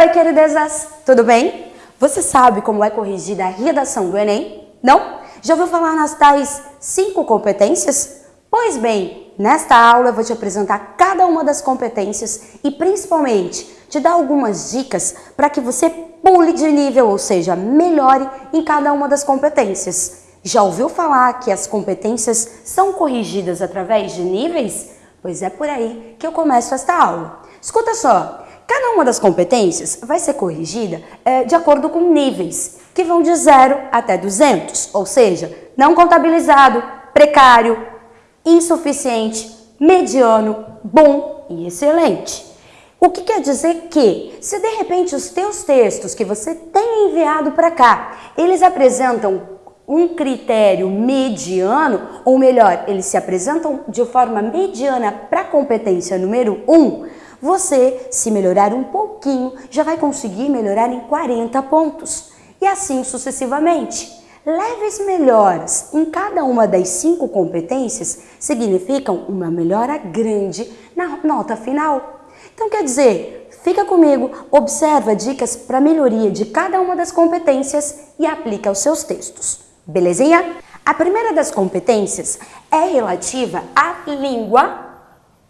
Oi, queridezas! Tudo bem? Você sabe como é corrigida a redação do Enem? Não? Já ouviu falar nas tais cinco competências? Pois bem, nesta aula eu vou te apresentar cada uma das competências e principalmente te dar algumas dicas para que você pule de nível, ou seja, melhore em cada uma das competências. Já ouviu falar que as competências são corrigidas através de níveis? Pois é por aí que eu começo esta aula. Escuta só, cada uma das competências vai ser corrigida é, de acordo com níveis, que vão de 0 até 200, ou seja, não contabilizado, precário, insuficiente, mediano, bom e excelente. O que quer dizer que, se de repente os teus textos que você tem enviado para cá, eles apresentam um critério mediano, ou melhor, eles se apresentam de forma mediana para a competência número 1, um, você, se melhorar um pouquinho, já vai conseguir melhorar em 40 pontos. E assim sucessivamente. Leves melhoras em cada uma das cinco competências significam uma melhora grande na nota final. Então quer dizer, fica comigo, observa dicas para melhoria de cada uma das competências e aplica aos seus textos. Belezinha? A primeira das competências é relativa à língua,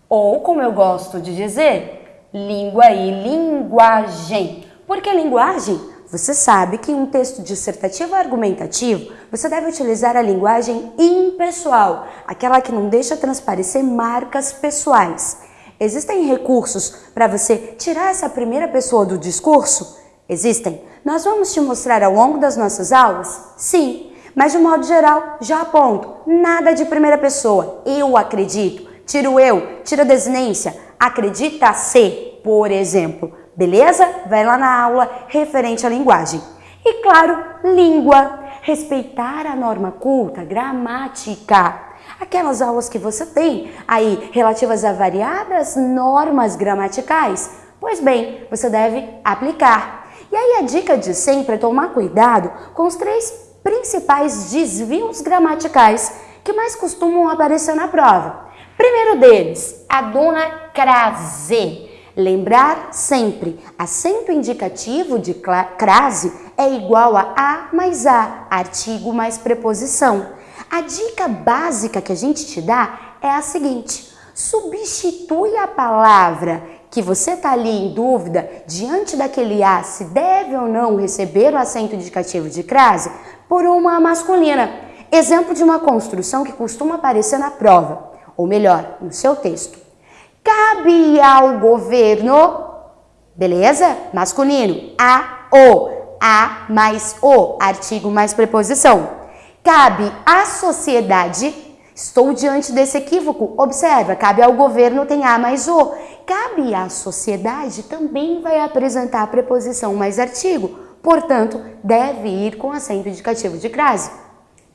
ou como eu gosto de dizer, língua e linguagem. Por que linguagem? Você sabe que em um texto dissertativo argumentativo, você deve utilizar a linguagem impessoal, aquela que não deixa transparecer marcas pessoais. Existem recursos para você tirar essa primeira pessoa do discurso? Existem. Nós vamos te mostrar ao longo das nossas aulas? Sim. Mas de modo geral, já aponto, nada de primeira pessoa. Eu acredito. Tira o eu, tira a desinência. Acredita-se, por exemplo. Beleza? Vai lá na aula referente à linguagem. E claro, língua. Respeitar a norma culta, gramática. Aquelas aulas que você tem aí relativas a variadas normas gramaticais. Pois bem, você deve aplicar. E aí a dica de sempre é tomar cuidado com os três principais desvios gramaticais que mais costumam aparecer na prova. Primeiro deles, a dona crase. Lembrar sempre, acento indicativo de crase é igual a a mais a, artigo mais preposição. A dica básica que a gente te dá é a seguinte, substitui a palavra que você está ali em dúvida diante daquele A se deve ou não receber o acento indicativo de crase por uma masculina. Exemplo de uma construção que costuma aparecer na prova, ou melhor, no seu texto. Cabe ao governo, beleza? Masculino, a, o, a mais o, artigo mais preposição. Cabe à sociedade, estou diante desse equívoco, observa, cabe ao governo tem a mais o. Cabe à sociedade também vai apresentar a preposição mais artigo, portanto, deve ir com acento indicativo de crase.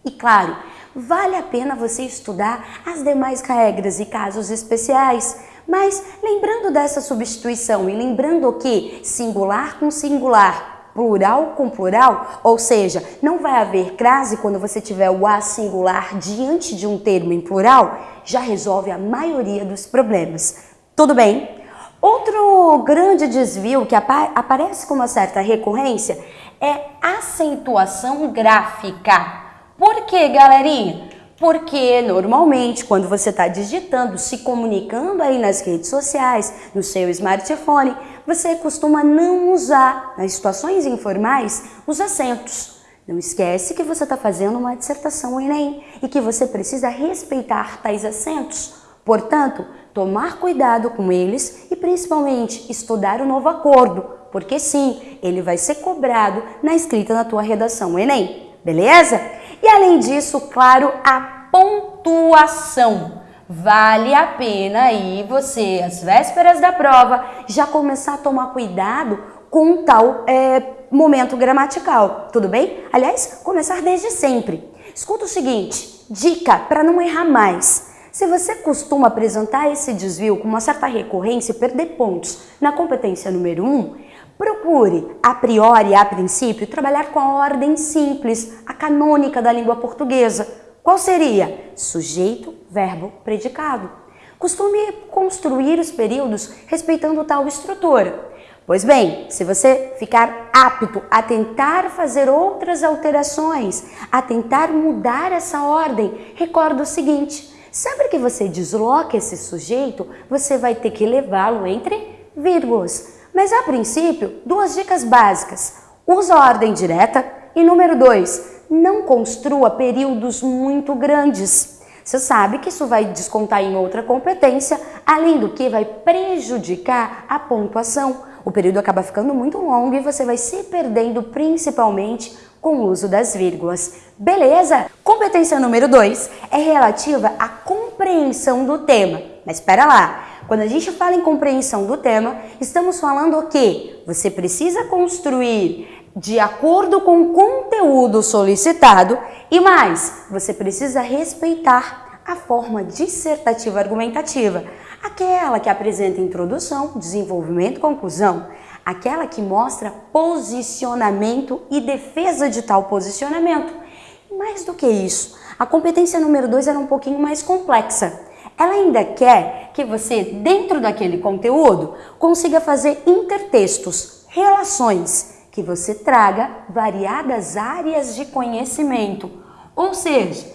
E claro, vale a pena você estudar as demais regras e casos especiais, mas lembrando dessa substituição e lembrando que singular com singular, plural com plural, ou seja, não vai haver crase quando você tiver o a singular diante de um termo em plural, já resolve a maioria dos problemas. Tudo bem? Outro grande desvio que apa aparece com uma certa recorrência é acentuação gráfica. Por quê, galerinha? Porque normalmente quando você está digitando, se comunicando aí nas redes sociais, no seu smartphone, você costuma não usar, nas situações informais, os acentos. Não esquece que você está fazendo uma dissertação Enem e que você precisa respeitar tais acentos. Portanto, tomar cuidado com eles e principalmente estudar o novo acordo, porque sim, ele vai ser cobrado na escrita da tua redação Enem, beleza? E além disso, claro, a pontuação. Vale a pena aí você, às vésperas da prova, já começar a tomar cuidado com tal é, momento gramatical, tudo bem? Aliás, começar desde sempre. Escuta o seguinte, dica para não errar mais. Se você costuma apresentar esse desvio com uma certa recorrência e perder pontos na competência número 1, um, procure, a priori, a princípio, trabalhar com a ordem simples, a canônica da língua portuguesa. Qual seria? Sujeito, verbo, predicado. Costume construir os períodos respeitando tal estrutura. Pois bem, se você ficar apto a tentar fazer outras alterações, a tentar mudar essa ordem, recorda o seguinte: sempre que você desloca esse sujeito, você vai ter que levá-lo entre vírgulas. Mas a princípio, duas dicas básicas: usa a ordem direta e número dois, não construa períodos muito grandes. Você sabe que isso vai descontar em outra competência, além do que vai prejudicar a pontuação o período acaba ficando muito longo e você vai se perdendo principalmente com o uso das vírgulas. Beleza? Competência número 2 é relativa à compreensão do tema. Mas espera lá, quando a gente fala em compreensão do tema, estamos falando o quê? Você precisa construir de acordo com o conteúdo solicitado e mais, você precisa respeitar a forma dissertativa argumentativa aquela que apresenta introdução, desenvolvimento, conclusão, aquela que mostra posicionamento e defesa de tal posicionamento. E mais do que isso, a competência número 2 era um pouquinho mais complexa. Ela ainda quer que você, dentro daquele conteúdo, consiga fazer intertextos, relações, que você traga variadas áreas de conhecimento. Ou seja,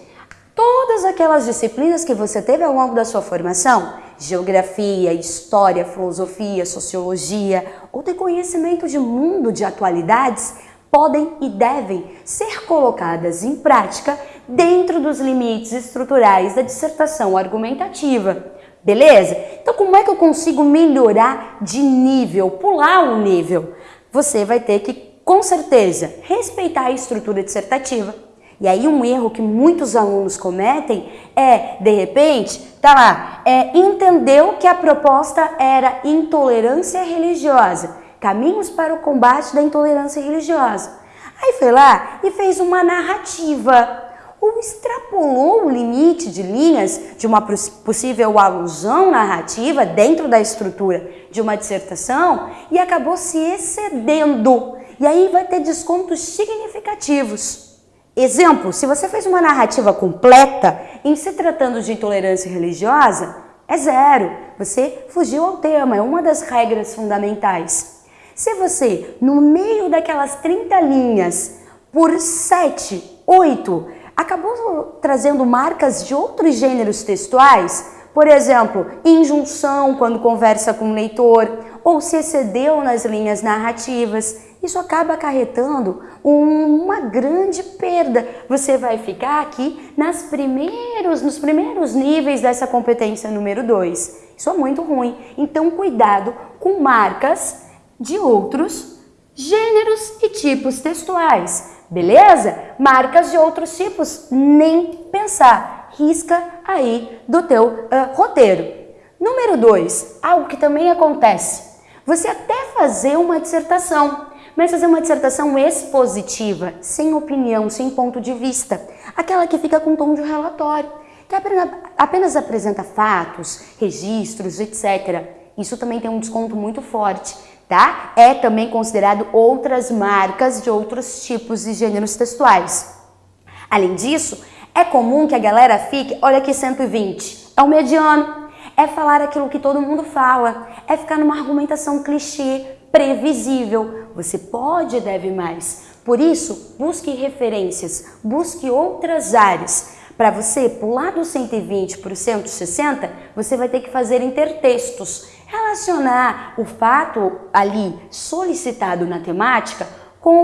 todas aquelas disciplinas que você teve ao longo da sua formação, geografia, história, filosofia, sociologia ou ter conhecimento de mundo de atualidades podem e devem ser colocadas em prática dentro dos limites estruturais da dissertação argumentativa. Beleza? Então, como é que eu consigo melhorar de nível, pular o nível? Você vai ter que, com certeza, respeitar a estrutura dissertativa, e aí um erro que muitos alunos cometem é, de repente, tá lá, é, entendeu que a proposta era intolerância religiosa, caminhos para o combate da intolerância religiosa. Aí foi lá e fez uma narrativa, ou extrapolou o limite de linhas de uma possível alusão narrativa dentro da estrutura de uma dissertação e acabou se excedendo. E aí vai ter descontos significativos. Exemplo, se você fez uma narrativa completa em se tratando de intolerância religiosa, é zero. Você fugiu ao tema, é uma das regras fundamentais. Se você, no meio daquelas 30 linhas, por 7, 8, acabou trazendo marcas de outros gêneros textuais, por exemplo, injunção quando conversa com o leitor, ou se excedeu nas linhas narrativas, isso acaba acarretando uma grande perda. Você vai ficar aqui nas primeiros, nos primeiros níveis dessa competência número 2. Isso é muito ruim. Então, cuidado com marcas de outros gêneros e tipos textuais. Beleza? Marcas de outros tipos, nem pensar. Risca aí do teu uh, roteiro. Número 2, algo que também acontece. Você até fazer uma dissertação, mas fazer uma dissertação expositiva, sem opinião, sem ponto de vista, aquela que fica com tom de relatório, que apenas apresenta fatos, registros, etc. Isso também tem um desconto muito forte, tá? É também considerado outras marcas de outros tipos de gêneros textuais. Além disso, é comum que a galera fique, olha aqui 120, é o mediano, é falar aquilo que todo mundo fala, é ficar numa argumentação clichê, previsível. Você pode e deve mais. Por isso, busque referências, busque outras áreas. Para você pular do 120 para o 160, você vai ter que fazer intertextos, relacionar o fato ali solicitado na temática com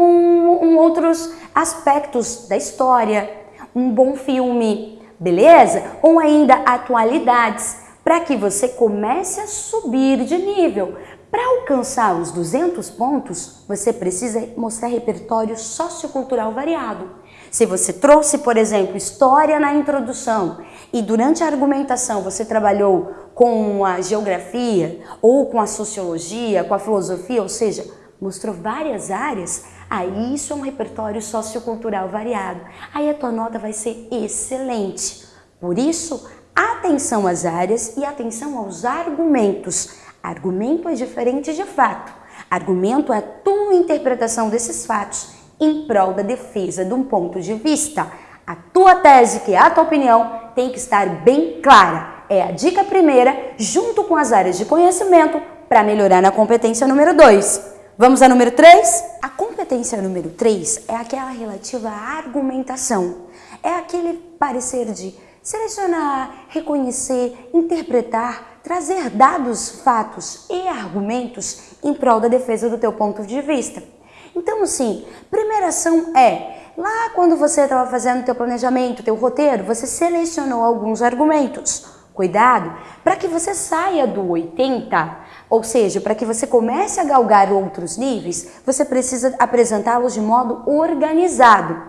um outros aspectos da história, um bom filme, beleza? Ou ainda atualidades, para que você comece a subir de nível. Para alcançar os 200 pontos, você precisa mostrar repertório sociocultural variado. Se você trouxe, por exemplo, história na introdução e durante a argumentação você trabalhou com a geografia ou com a sociologia, com a filosofia, ou seja, mostrou várias áreas, aí isso é um repertório sociocultural variado. Aí a tua nota vai ser excelente. Por isso, atenção às áreas e atenção aos argumentos. Argumento é diferente de fato. Argumento é a tua interpretação desses fatos em prol da defesa de um ponto de vista. A tua tese, que é a tua opinião, tem que estar bem clara. É a dica primeira, junto com as áreas de conhecimento, para melhorar na competência número 2. Vamos a número 3? A competência número 3 é aquela relativa à argumentação. É aquele parecer de selecionar, reconhecer, interpretar, trazer dados, fatos e argumentos em prol da defesa do teu ponto de vista. Então, assim, primeira ação é, lá quando você estava fazendo teu planejamento, teu roteiro, você selecionou alguns argumentos. Cuidado para que você saia do 80 ou seja, para que você comece a galgar outros níveis, você precisa apresentá-los de modo organizado.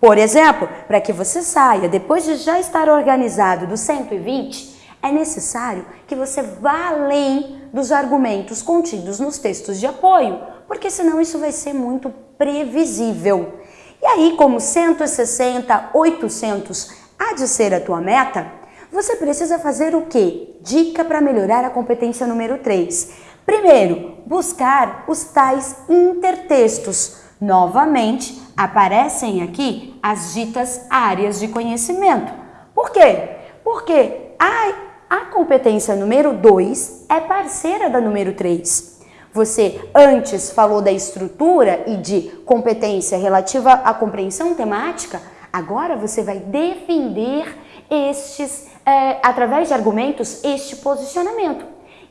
Por exemplo, para que você saia, depois de já estar organizado do 120, é necessário que você vá além dos argumentos contidos nos textos de apoio, porque senão isso vai ser muito previsível. E aí, como 160, 800 há de ser a tua meta, você precisa fazer o quê? Dica para melhorar a competência número 3. Primeiro, buscar os tais intertextos. Novamente, aparecem aqui as ditas áreas de conhecimento. Por quê? Porque a, a competência número 2 é parceira da número 3. Você antes falou da estrutura e de competência relativa à compreensão temática, agora você vai defender estes é, através de argumentos, este posicionamento.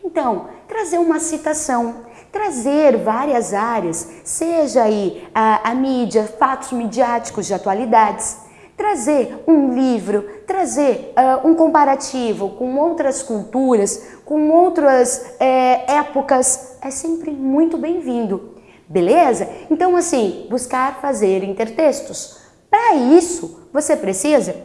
Então, trazer uma citação, trazer várias áreas, seja aí a, a mídia, fatos midiáticos de atualidades, trazer um livro, trazer uh, um comparativo com outras culturas, com outras é, épocas, é sempre muito bem-vindo, beleza? Então, assim, buscar fazer intertextos. Para isso, você precisa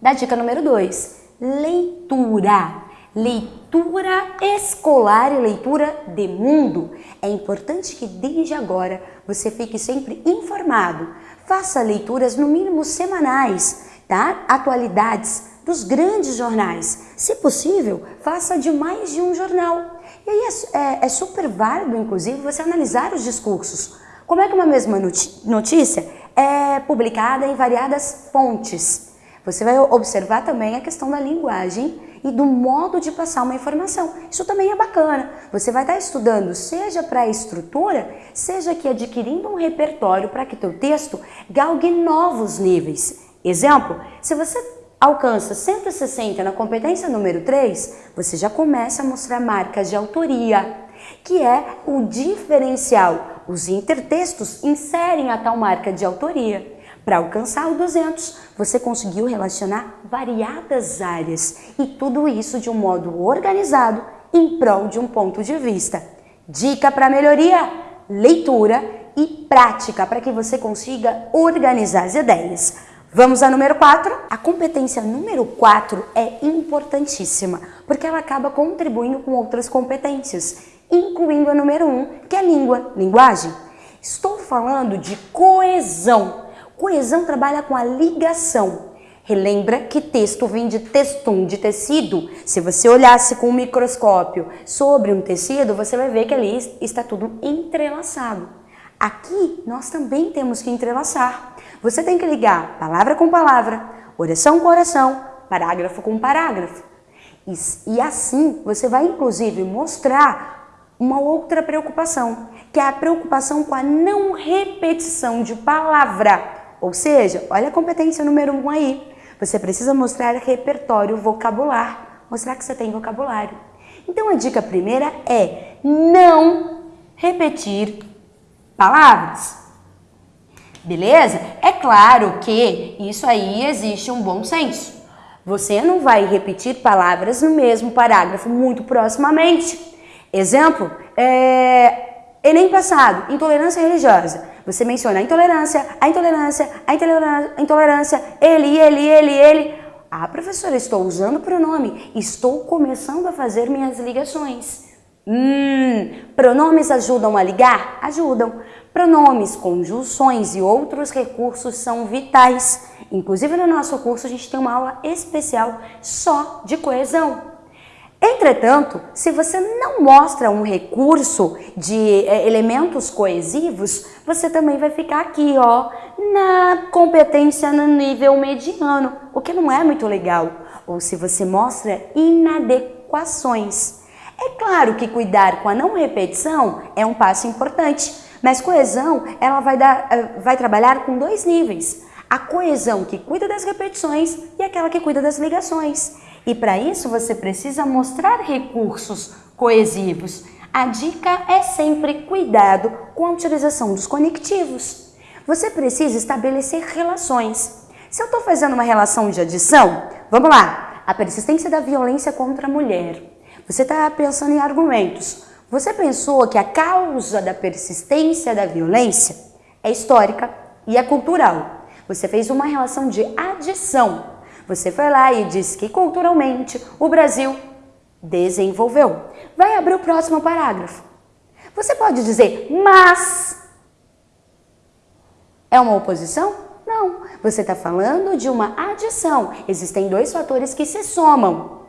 da dica número 2, leitura. Leitura escolar e leitura de mundo. É importante que desde agora você fique sempre informado. Faça leituras no mínimo semanais, tá? Atualidades dos grandes jornais. Se possível, faça de mais de um jornal. E aí é, é, é super válido, inclusive, você analisar os discursos. Como é que uma mesma notícia é publicada em variadas fontes? Você vai observar também a questão da linguagem e do modo de passar uma informação. Isso também é bacana. Você vai estar estudando, seja para a estrutura, seja que adquirindo um repertório para que teu texto galgue novos níveis. Exemplo, se você alcança 160 na competência número 3, você já começa a mostrar marcas de autoria, que é o diferencial. Os intertextos inserem a tal marca de autoria. Para alcançar o 200, você conseguiu relacionar variadas áreas e tudo isso de um modo organizado em prol de um ponto de vista. Dica para melhoria: leitura e prática para que você consiga organizar as ideias. Vamos a número 4? A competência número 4 é importantíssima, porque ela acaba contribuindo com outras competências, incluindo a número 1, que é língua, linguagem. Estou falando de coesão Coesão trabalha com a ligação. Relembra que texto vem de textum, de tecido. Se você olhasse com um microscópio sobre um tecido, você vai ver que ali está tudo entrelaçado. Aqui nós também temos que entrelaçar. Você tem que ligar palavra com palavra, oração com oração, parágrafo com parágrafo. E, e assim você vai inclusive mostrar uma outra preocupação, que é a preocupação com a não repetição de palavra ou seja, olha a competência número um aí. Você precisa mostrar repertório vocabular, mostrar que você tem vocabulário. Então a dica primeira é não repetir palavras. Beleza? É claro que isso aí existe um bom senso. Você não vai repetir palavras no mesmo parágrafo muito proximamente. Exemplo, é... Enem passado, intolerância religiosa. Você menciona a intolerância, a intolerância, a intolerância, a intolerância ele, ele, ele, ele. Ah, professora, estou usando pronome. Estou começando a fazer minhas ligações. Hum, pronomes ajudam a ligar? Ajudam. Pronomes, conjunções e outros recursos são vitais. Inclusive no nosso curso a gente tem uma aula especial só de coesão. Entretanto, se você não mostra um recurso de é, elementos coesivos, você também vai ficar aqui, ó, na competência no nível mediano, o que não é muito legal. Ou se você mostra inadequações. É claro que cuidar com a não repetição é um passo importante, mas coesão ela vai, dar, eh, vai trabalhar com dois níveis. A coesão que cuida das repetições e aquela que cuida das ligações. E para isso você precisa mostrar recursos coesivos. A dica é sempre cuidado com a utilização dos conectivos. Você precisa estabelecer relações. Se eu estou fazendo uma relação de adição, vamos lá, a persistência da violência contra a mulher. Você está pensando em argumentos. Você pensou que a causa da persistência da violência é histórica e é cultural. Você fez uma relação de adição. Você foi lá e disse que culturalmente o Brasil desenvolveu. Vai abrir o próximo parágrafo. Você pode dizer, mas é uma oposição? Não, você está falando de uma adição. Existem dois fatores que se somam.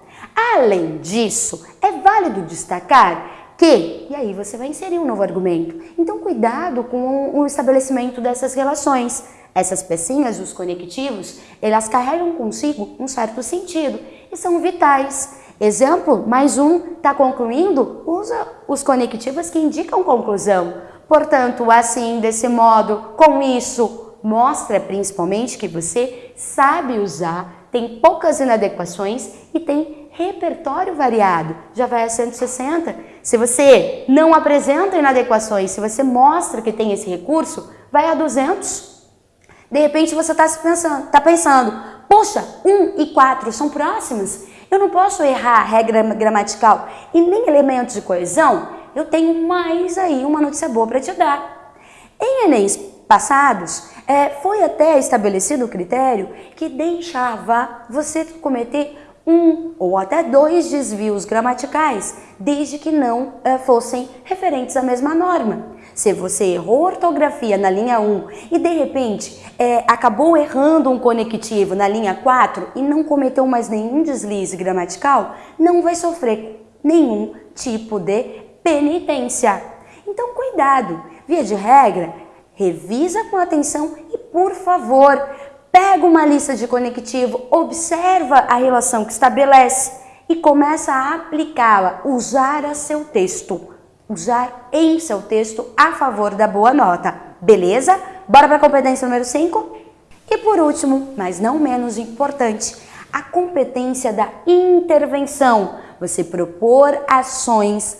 Além disso, é válido destacar que, e aí você vai inserir um novo argumento. Então, cuidado com o estabelecimento dessas relações. Essas pecinhas, os conectivos, elas carregam consigo um certo sentido e são vitais. Exemplo, mais um está concluindo, usa os conectivos que indicam conclusão. Portanto, assim, desse modo, com isso, mostra principalmente que você sabe usar, tem poucas inadequações e tem repertório variado. Já vai a 160. Se você não apresenta inadequações, se você mostra que tem esse recurso, vai a 200. De repente você está pensando, tá pensando, poxa, 1 e 4 são próximas, eu não posso errar a regra gramatical e nem elementos de coesão, eu tenho mais aí uma notícia boa para te dar. Em Enems passados, é, foi até estabelecido o critério que deixava você cometer um ou até dois desvios gramaticais, desde que não é, fossem referentes à mesma norma. Se você errou ortografia na linha 1 e de repente é, acabou errando um conectivo na linha 4 e não cometeu mais nenhum deslize gramatical, não vai sofrer nenhum tipo de penitência. Então cuidado, via de regra, revisa com atenção e por favor, pega uma lista de conectivo, observa a relação que estabelece e começa a aplicá-la, usar a seu texto usar em seu texto a favor da boa nota. Beleza? Bora para a competência número 5? E por último, mas não menos importante, a competência da intervenção. Você propor ações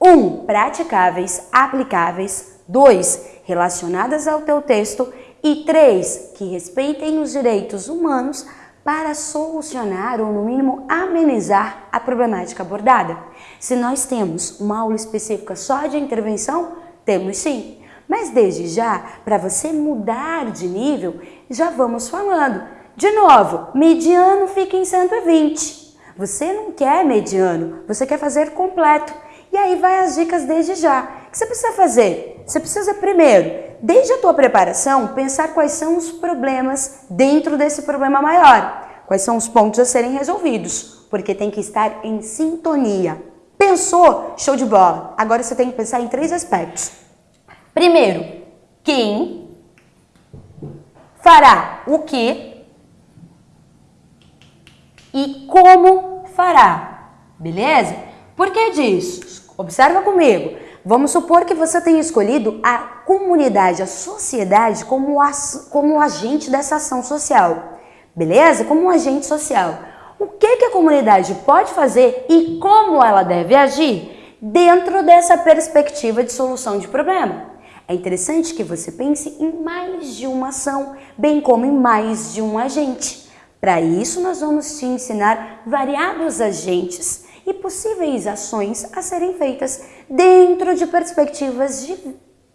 1. Um, praticáveis, aplicáveis. 2. Relacionadas ao teu texto. E 3. Que respeitem os direitos humanos para solucionar ou, no mínimo, amenizar a problemática abordada. Se nós temos uma aula específica só de intervenção, temos sim. Mas desde já, para você mudar de nível, já vamos falando. De novo, mediano fica em 120. Você não quer mediano, você quer fazer completo. E aí vai as dicas desde já. O que você precisa fazer? Você precisa primeiro desde a tua preparação, pensar quais são os problemas dentro desse problema maior. Quais são os pontos a serem resolvidos, porque tem que estar em sintonia. Pensou? Show de bola. Agora você tem que pensar em três aspectos. Primeiro, quem fará o que e como fará. Beleza? Por que disso? Observa comigo. Vamos supor que você tenha escolhido a comunidade, a sociedade como, como agente dessa ação social, beleza? Como um agente social. O que, que a comunidade pode fazer e como ela deve agir dentro dessa perspectiva de solução de problema? É interessante que você pense em mais de uma ação, bem como em mais de um agente. Para isso, nós vamos te ensinar variados agentes e possíveis ações a serem feitas dentro de perspectivas de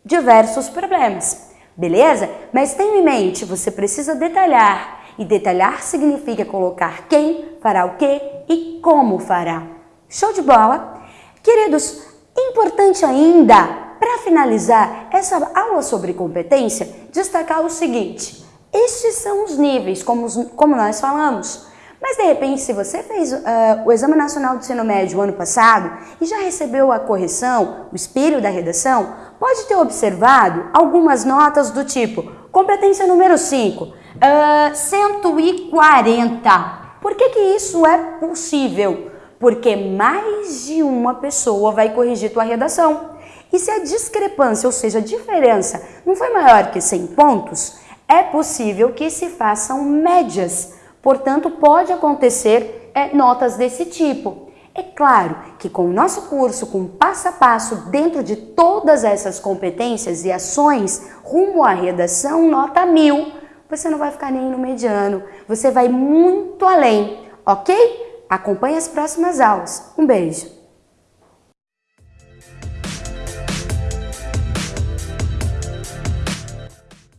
diversos problemas. Beleza? Mas tenha em mente, você precisa detalhar. E detalhar significa colocar quem fará o que e como fará. Show de bola? Queridos, importante ainda, para finalizar essa aula sobre competência, destacar o seguinte. Estes são os níveis, como, como nós falamos. Mas de repente, se você fez uh, o Exame Nacional do Ensino Médio ano passado e já recebeu a correção, o espelho da redação, pode ter observado algumas notas do tipo competência número 5, uh, 140. Por que, que isso é possível? porque mais de uma pessoa vai corrigir tua redação. E se a discrepância, ou seja, a diferença, não foi maior que 100 pontos, é possível que se façam médias. Portanto, pode acontecer é, notas desse tipo. É claro que com o nosso curso, com passo a passo, dentro de todas essas competências e ações, rumo à redação nota mil, você não vai ficar nem no mediano, você vai muito além, ok? Acompanhe as próximas aulas. Um beijo!